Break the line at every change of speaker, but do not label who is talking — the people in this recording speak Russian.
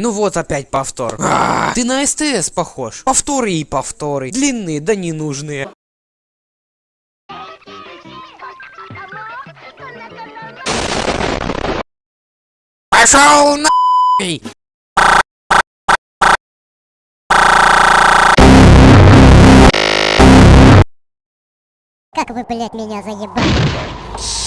Ну вот опять повтор. А, ты на СТС похож. Повторы и повторы. Длинные да ненужные. Пошел на
Как вы, блядь, меня заебали.